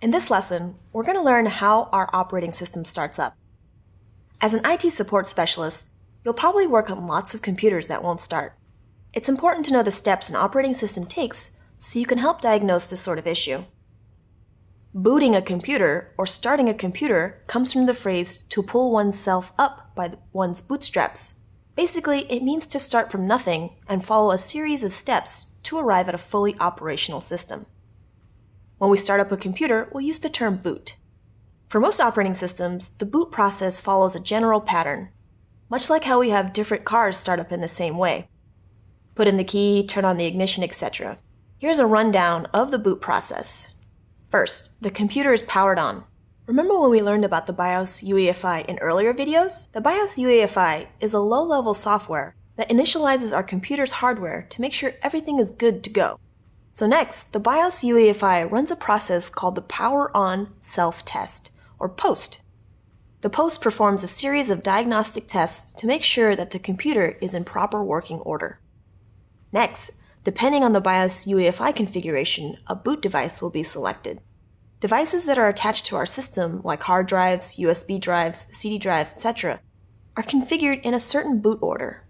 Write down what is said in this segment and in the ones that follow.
In this lesson, we're going to learn how our operating system starts up. As an IT support specialist, you'll probably work on lots of computers that won't start. It's important to know the steps an operating system takes so you can help diagnose this sort of issue. Booting a computer or starting a computer comes from the phrase to pull oneself up by one's bootstraps. Basically, it means to start from nothing and follow a series of steps to arrive at a fully operational system. When we start up a computer, we'll use the term boot. For most operating systems, the boot process follows a general pattern, much like how we have different cars start up in the same way. Put in the key, turn on the ignition, etc. Here's a rundown of the boot process. First, the computer is powered on. Remember when we learned about the BIOS UEFI in earlier videos? The BIOS UEFI is a low-level software that initializes our computer's hardware to make sure everything is good to go. So next, the BIOS UEFI runs a process called the Power On Self-Test, or POST. The POST performs a series of diagnostic tests to make sure that the computer is in proper working order. Next, depending on the BIOS UEFI configuration, a boot device will be selected. Devices that are attached to our system, like hard drives, USB drives, CD drives, etc., are configured in a certain boot order.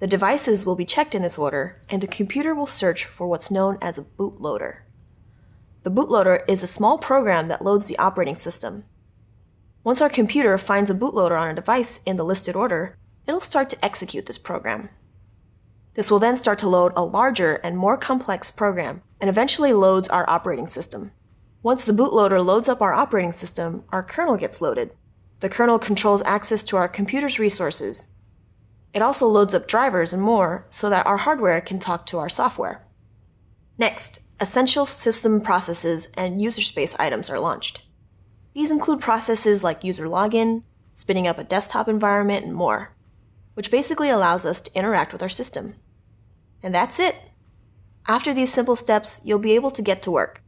The devices will be checked in this order, and the computer will search for what's known as a bootloader. The bootloader is a small program that loads the operating system. Once our computer finds a bootloader on a device in the listed order, it'll start to execute this program. This will then start to load a larger and more complex program, and eventually loads our operating system. Once the bootloader loads up our operating system, our kernel gets loaded. The kernel controls access to our computer's resources, it also loads up drivers and more so that our hardware can talk to our software. Next, essential system processes and user space items are launched. These include processes like user login, spinning up a desktop environment, and more, which basically allows us to interact with our system. And that's it. After these simple steps, you'll be able to get to work.